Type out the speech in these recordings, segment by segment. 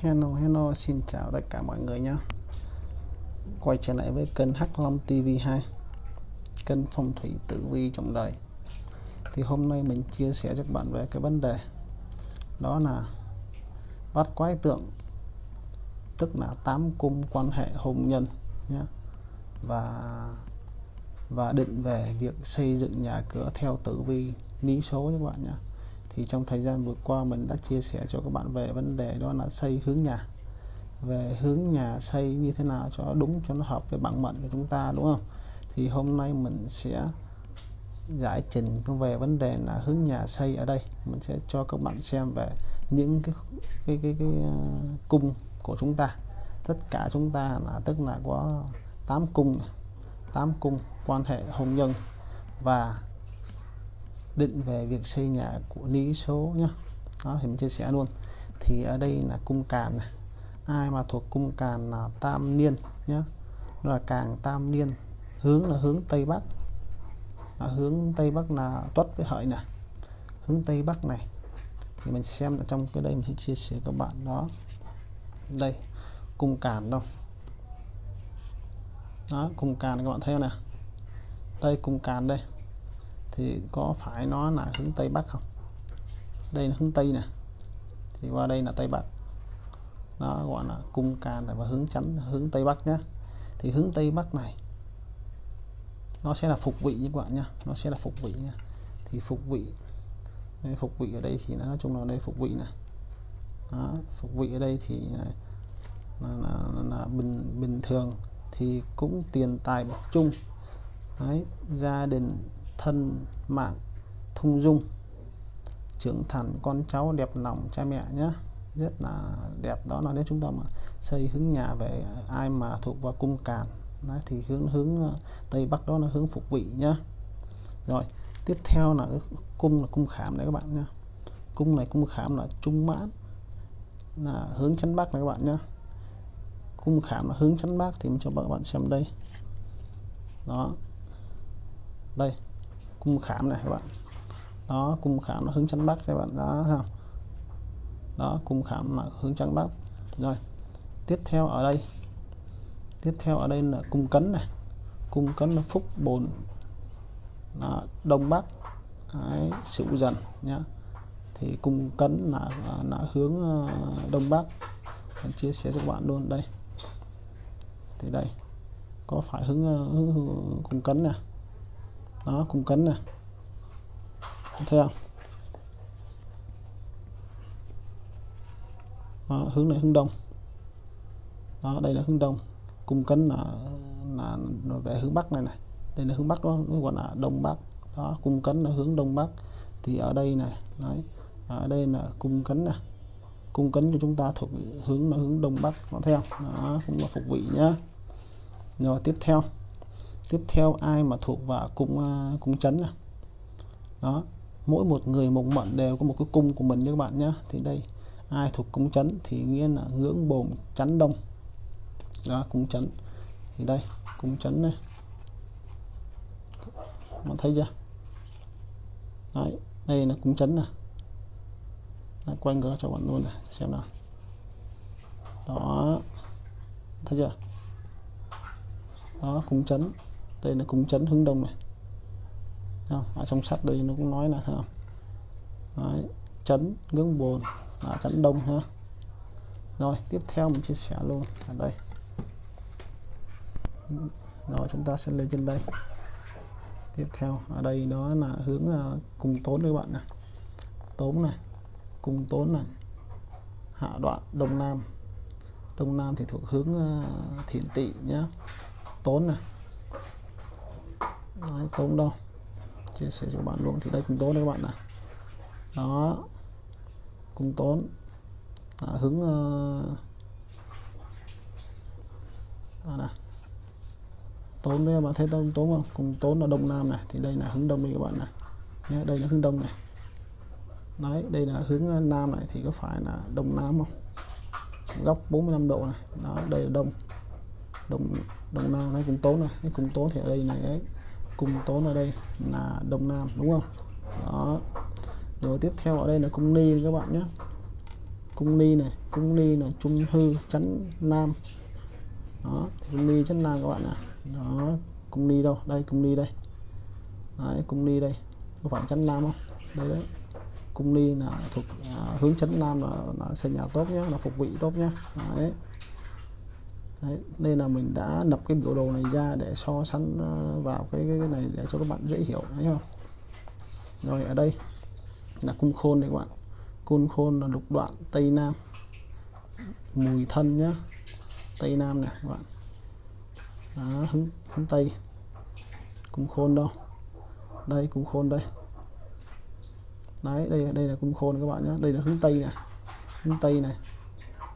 Hello hello xin chào tất cả mọi người nhé. Quay trở lại với kênh Hắc Long TV2 Kênh phong thủy tử vi trong đời. Thì hôm nay mình chia sẻ cho các bạn về cái vấn đề, Đó là bắt quái tượng, Tức là tám cung quan hệ hôn nhân nhé. Và và định về việc xây dựng nhà cửa theo tử vi lý số các bạn nhé thì trong thời gian vừa qua mình đã chia sẻ cho các bạn về vấn đề đó là xây hướng nhà. Về hướng nhà xây như thế nào cho đúng cho nó hợp với bản mệnh của chúng ta đúng không? Thì hôm nay mình sẽ giải trình về vấn đề là hướng nhà xây ở đây. Mình sẽ cho các bạn xem về những cái cái cái, cái, ờ, cung của chúng ta. Tất cả chúng ta là tức là có 8 cung 8 cung quan hệ hôn nhân và định về việc xây nhà của lý số nhá. Đó, thì mình chia sẻ luôn. Thì ở đây là cung càn này. Ai mà thuộc cung càn là tam niên nhá. Là càng tam niên. Hướng là hướng tây bắc. Là hướng tây bắc là tuất với hợi nè hướng tây bắc này. Thì mình xem ở trong cái đây mình sẽ chia sẻ các bạn đó. Đây, cung càn đâu? Đó, cung càn các bạn thấy không nè đây, cung càn đây thì có phải nó là hướng Tây Bắc không? Đây là hướng Tây nè. Thì qua đây là Tây Bắc. Nó gọi là cung can và hướng chắn hướng Tây Bắc nhé thì hướng Tây Bắc này nó sẽ là phục vị như các bạn nhá. Nó sẽ là phục vị nha thì phục vị đây, phục vị ở đây thì nói chung là đây phục vị này đó, phục vị ở đây thì là, là, là, là bình bình thường thì cũng tiền tài bậc chung Đấy, gia đình thân mạng thung dung. Trưởng thành con cháu đẹp lòng cha mẹ nhé. Rất là đẹp đó. Là nếu chúng ta mà xây hướng nhà về ai mà thuộc vào cung càn đấy, thì hướng hướng ờ, tây bắc đó là hướng phục vị nhá rồi tiếp theo là cái cung là cung khảm này các bạn nhá cung này cung khảm là trung mãn là hướng chắn bắc này các bạn nhá cung khảm là hướng chắn bắc thì mình cho các bạn xem đây. Đó. Đây cung khảm này các bạn. Đó cung khảm nó hướng chắn bắc các bạn. Đó không đó cung khảm là hướng chắn bắc. Rồi tiếp theo ở đây. Tiếp theo ở đây là cung cấn này. Cung cấn là phúc bồn là đông bắc. Đấy, sửu dần nhá. Thì cung cấn là là hướng ờ, đông bắc. Mình chia sẻ cho các bạn luôn. Đây. Thì đây. Có phải hướng ờ, hướng, hướng cung cấn này? Đó cung cấn nè. Thấy không đó, hướng này hướng đông. Đó đây là hướng đông. Cung cấn là là về hướng bắc này này. Đây là hướng bắc đó gọi là đông bắc. Đó cung cấn là hướng đông bắc. Thì ở đây này đấy ở đây là cung cấn nè. Cung cấn cho chúng ta thuộc hướng là hướng đông bắc. Có thấy không đó cũng là phục vị nhá. Rồi tiếp theo tiếp theo ai mà thuộc vào cung uh, à, cung chấn này đó mỗi một người một mận đều có một cái cung của mình nha các bạn nhé thì đây ai thuộc cung chấn thì nghĩa là ngưỡng bồn chắn đông. Đó cung chấn. Thì đây cung chấn này bạn thấy chưa? Đấy, đây là cung chấn này Đấy, quanh ngược cho bạn luôn này xem nào. Đó thấy chưa? Đó cung chấn đây là cung chấn hướng đông này. Không? ở trong sách đây nó cũng nói là không? Đấy, chấn ngưỡng bồn là chấn đông ha rồi tiếp theo mình chia sẻ luôn. Ở đây. Rồi chúng ta sẽ lên trên đây. Tiếp theo ở đây đó là hướng à, uh, cung tốn các bạn này. Tốn này cung tốn này. Hạ đoạn đông nam. Đông nam thì thuộc hướng uh, thiện tị nhá, tốn này. Đấy, không đâu? Chia sẻ cho các bạn luôn. Thì đây cũng tốn đấy các bạn này. Đó. Cũng tốn. À, hướng uh, đó này. Tốn đấy các bạn thấy tốn tốn không? Cùng tốn là đông nam này. Thì đây là hướng đông đây các bạn này. Nhé, đây là hướng đông này. Đấy đây là hướng ờ, nam này. Thì có phải là đông nam không? Góc 45 độ này. Đó đây là đông. Đông đông nam nó cũng tốn này. Cũng tốn thì ở đây này ấy cung tốn ở đây là đông nam đúng không? Đó. Rồi tiếp theo ở đây là cung ni các bạn nhé. Cung ni này cung ni là trung hư chấn nam. Đó cung ni chấn nam các bạn ạ. Đó cung ni đâu? Đây cung ni đây. Đấy, cung ni đây. Có phải chấn nam không? Đây đấy. Cung ni là thuộc à, hướng chấn nam là, là xây nhà tốt nhé là phục vị tốt nhé đấy. Đấy, nên là mình đã lập cái biểu đồ này ra để so sánh ờ, vào cái, cái, cái này để cho các bạn dễ hiểu thấy không rồi ở đây là cung khôn đấy các bạn. Cung khôn là lục đoạn tây nam. Mùi thân nhá tây nam này các bạn. Đó, hướng, hướng tây. Cung khôn đâu? Đây cung khôn đây. Đấy đây đây là cung khôn các bạn nhé đây là hướng tây này. Hướng tây này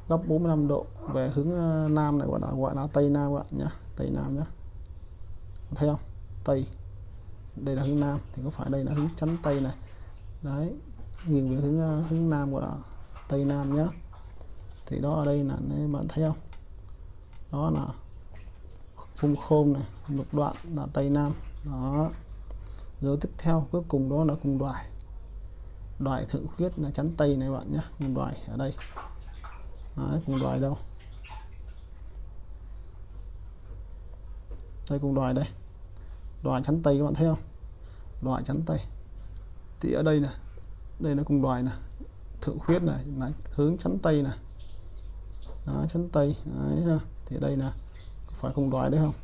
góc 45 độ. Về hướng ờ, nam này gọi là gọi là tây nam các bạn nhé tây nam nhé thấy không? Tây. Đây là hướng nam, thì có phải đây là hướng chắn tây này. Đấy. Nghiêng về hướng ờ, hướng nam gọi là tây nam nhé thì đó ở đây là bạn thấy không? Đó là phung khôn này, lục đoạn là tây nam. Đó. Rồi tiếp theo, cuối cùng đó là cung đoài. Đoài thượng khuyết là chắn tây này bạn nhé cùng đoài ở đây. Đấy, cùng đoài đâu? Đây cùng đoài đây. Đoài chắn tây các bạn thấy không? Đoài chắn tây. Thì ở đây nè đây nó cùng đoài nè thượng khuyết này đấy, hướng chắn tây nè đó, chắn tây. Đấy ha. Thì đây nè phải cùng đoài đấy không?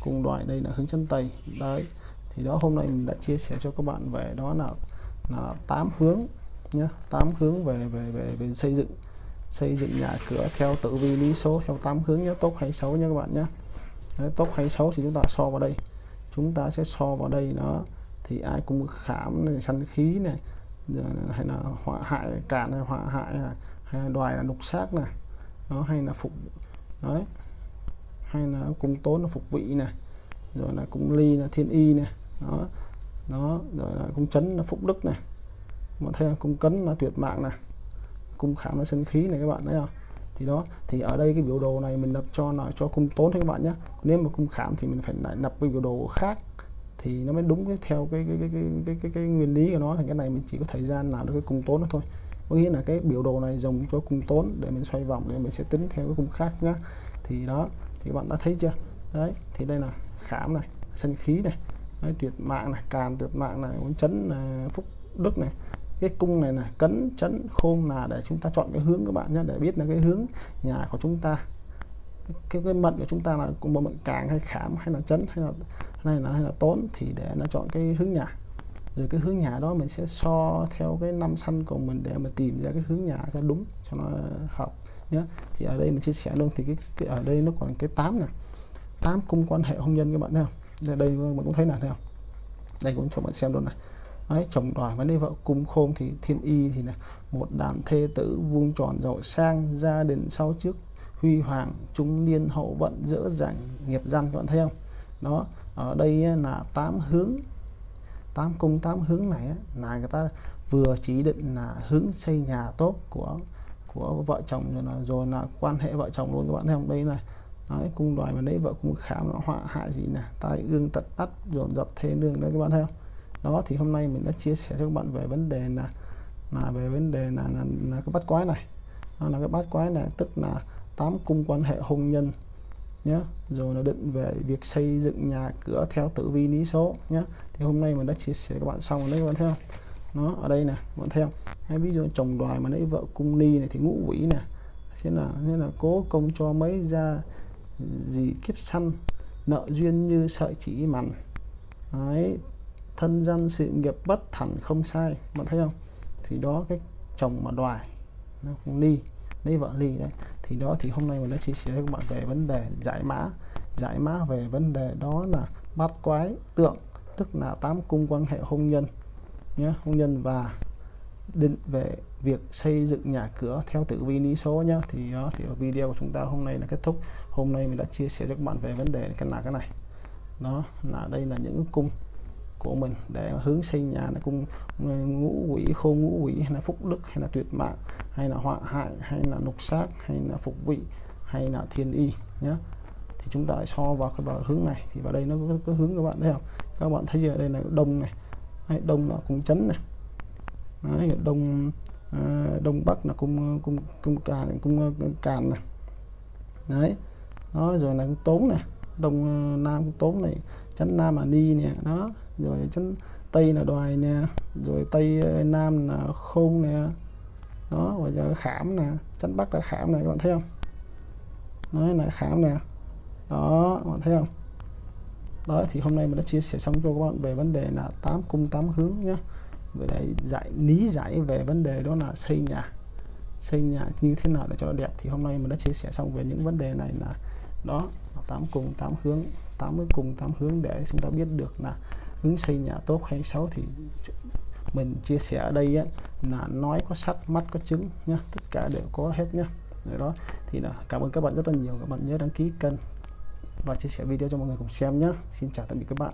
Cùng đoài đây là hướng chắn tây. Đấy thì đó hôm nay mình đã chia sẻ cho các bạn về đó là là tám hướng nhé tám hướng về về về về xây dựng xây dựng nhà cửa theo tử vi lý số theo tám hướng nhé tốt hay xấu nha các bạn nhé. Đấy, tốt hay xấu thì chúng ta so vào đây. Chúng ta sẽ so vào đây nó thì ai cũng khảm này săn khí này hay là họa hại cạn hay họa hại hay là đoài là lục xác này nó hay là phục đấy hay là cung tốn là phục vị này rồi là cung ly là thiên y này đó nó rồi là cung chấn là phúc đức này. Mà thấy cung cấn là tuyệt mạng này cung khảm là sinh khí này các bạn thấy không? Thì đó thì ở đây cái biểu đồ này mình lập cho là cho cung tốn thôi các bạn nhé. Nếu mà cung khảm thì mình phải lại lập cái biểu đồ khác thì nó mới đúng cái theo cái cái cái cái cái, cái, cái nguyên lý của nó. Thì cái này mình chỉ có thời gian làm được cái cung tốn đó thôi. Có nghĩa là cái biểu đồ này dùng cho cung tốn để mình xoay vòng để mình sẽ tính theo cái cung khác nhá. Thì đó thì bạn đã thấy chưa? Đấy thì đây là khảm này sân khí này đấy, tuyệt mạng này càn tuyệt mạng này muốn chấn là phúc đức này cái cung này là cấn chấn khôn là để chúng ta chọn cái hướng các bạn nhé để biết là cái hướng nhà của chúng ta. Cái cái mệnh của chúng ta là cùng một mệnh càng hay khảm hay là chấn hay là này là hay là tốn thì để nó chọn cái hướng nhà. Rồi cái hướng nhà đó mình sẽ so theo cái năm săn của mình để mà tìm ra cái hướng nhà cho đúng cho nó hợp nhé. Thì ở đây mình chia sẻ luôn thì cái, cái ở đây nó còn cái tám này. Tám cung quan hệ hôn nhân các bạn thấy không? Đây mình cũng thấy là thấy không? Đây cũng cho bạn xem luôn này. Đấy, chồng đòi vấn đề vợ cung khôn thì thiên y thì là một đàn thê tử vuông tròn giàu sang gia đình sau trước huy hoàng trung niên hậu vận dỡ dàng nghiệp dân các bạn thấy không? Đó ở đây là tám hướng tám cung tám hướng này là người ta vừa chỉ định là hướng xây nhà tốt của của vợ chồng rồi là rồi là quan hệ vợ chồng luôn các bạn thấy không? Đây này Đấy, cung đoài mà đấy vợ cung khám nó họa hại gì nè tai ương tật ắt dồn dập thế nương đấy các bạn thấy không? Đó thì hôm nay mình đã chia sẻ cho các bạn về vấn đề là là về vấn đề là, là, là cái bát quái này. Đó là cái bát quái này tức là tám cung quan hệ hôn nhân nhé rồi nó định về việc xây dựng nhà cửa theo tử vi lý số nhé thì hôm nay mình đã chia sẻ các bạn xong rồi đấy các bạn thấy không? Nó ở đây nè các bạn thấy không? Hay ví dụ chồng đoài mà lấy vợ cung ni này thì ngũ quỷ nè. Sẽ là nên là cố công cho mấy ra gì kiếp săn nợ duyên như sợi chỉ mằn. Đấy thân dân sự nghiệp bất thẳng không sai, bạn thấy không? Thì đó, cái chồng mà đoài, nó không ly, lấy vợ ly đấy. Thì đó, thì hôm nay mình đã chia sẻ với các bạn về vấn đề giải mã. Giải mã về vấn đề đó là bát quái tượng, tức là tám cung quan hệ hôn nhân nhé hôn nhân và định về việc xây dựng nhà cửa theo tử vi lý số nhá. Thì đó, thì ở video của chúng ta hôm nay là kết thúc. Hôm nay mình đã chia sẻ cho các bạn về vấn đề cái là cái này. Đó, là đây là những cung của mình. Để hướng xây nhà nó cung ờ, ngũ quỷ khô ngũ quỷ hay là phúc đức hay là tuyệt mạng hay là họa hại hay là lục sát hay là phục vị hay là thiên y nhé thì chúng ta so vào cái vào hướng này. Thì vào đây nó có, có hướng các bạn thấy không? Các bạn thấy ở đây là đông này. Hay đông là cung chấn này. Đấy, đông à, đông bắc là cung cung cung càn cung ờ, càn này. Đấy. Đó rồi là cung tốn này. Đông nam cung tốn này. Chấn nam là ni nè. Đó rồi chân tây là đoài nè, rồi tây ờ, nam là khôn nè. Đó và giờ khảm nè chân bắc là khảm này các bạn thấy không? Nói là khảm nè. Đó, các bạn thấy không? Đó, thì hôm nay mình đã chia sẻ xong cho các bạn về vấn đề là tám cung tám hướng nhé về để giải, lý giải về vấn đề đó là xây nhà. Xây nhà như thế nào để cho nó đẹp. Thì hôm nay mình đã chia sẻ xong về những vấn đề này là, đó tám cùng tám hướng 80 cùng tám hướng để chúng ta biết được là ứng xây nhà tốt hay xấu thì mình chia sẻ ở đây á, là nói có sắt mắt có trứng nhá tất cả đều có hết nhá. Rồi đó. Thì là cảm ơn các bạn rất là nhiều. Các bạn nhớ đăng ký kênh và chia sẻ video cho mọi người cùng xem nhé Xin chào tạm biệt các bạn.